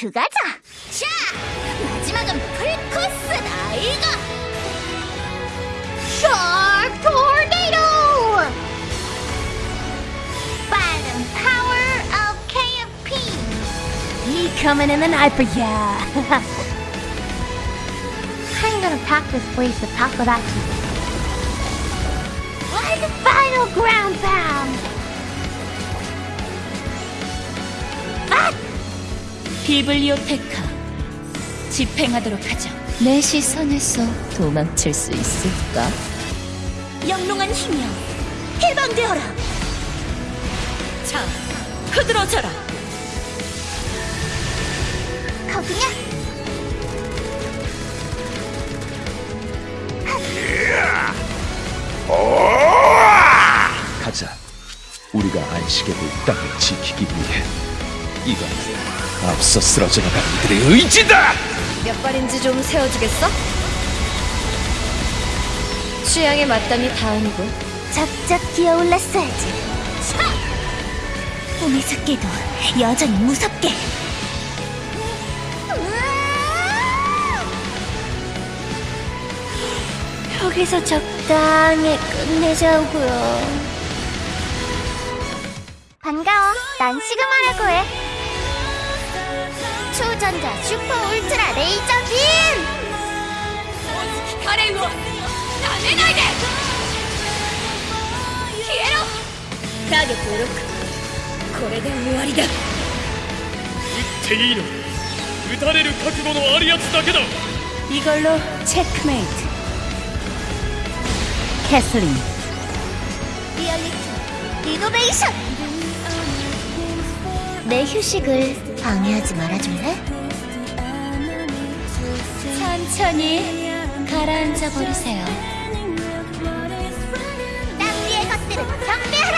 들어가자. 자, 마지막은 풀코스다, 이거. 샤크 토네이도. 빠른 power of KFP. Becoming an hyper, yeah. I'm gonna pack this place with takoyaki. Why the final ground pound? 비블리오테카 집행하도록 하죠. 내 시선에서 도망칠 수 있을까? 영롱한 힘이여 해방되어라. 자, 흐드러져라. 거기냐? 가자. 우리가 안식의 그 땅을 지키기 위해 이건 앞서 쓰러져 나간 이들의 의지다. 몇 발인지 좀 세워주겠어? 취향에 맞다니 다행이고 작작 기어올랐어야지. 차! 꿈의 습기도 여전히 무섭게. 여기서 적당히 끝내자고요. 반가워. 난 시그마라고 해. 초전자 슈퍼 울트라 레이저 빔! カレンを舐めないで消えろターゲットをロックこれで終わりだっていいの撃たれる覚悟のあるやつだけだ 이걸로 체크메이트 캐슬린 리얼리티 리노베이션 내 휴식을 방해하지 말아줄래? 천천히 가라앉아 버리세요. 땅 위의 것들은 경배하라!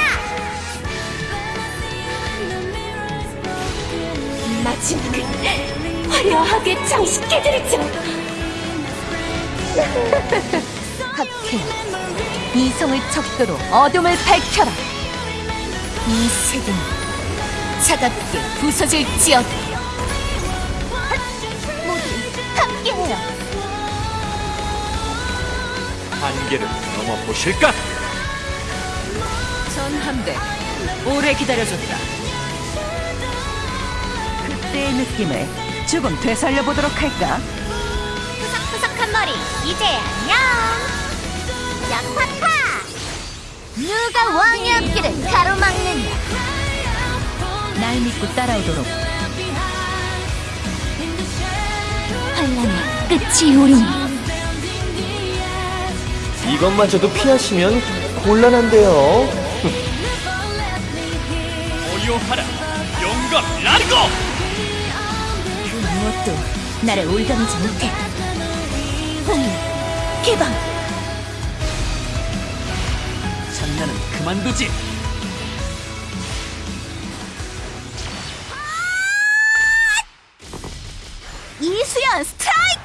마지막을 화려하게 장식해드리죠. 하트, 이성을 척도로 어둠을 밝혀라. 이 세계는 차갑게 부서질지어다. 모두 함께해요 한계를 넘어 보실까? 전함대 오래 기다려줬다 그때의 느낌을 조금 되살려보도록 할까? 푸석푸석한 머리 이제 안녕 약파파 누가 왕의 앞길을 따라오도록. 환란의 끝이 오리니 이것마저도 피하시면 곤란한데요. 어려하라. 영감 라르고! 그 무엇도 나를 올가매지 못해. 홍 개방! 장난은 그만두지 Strike!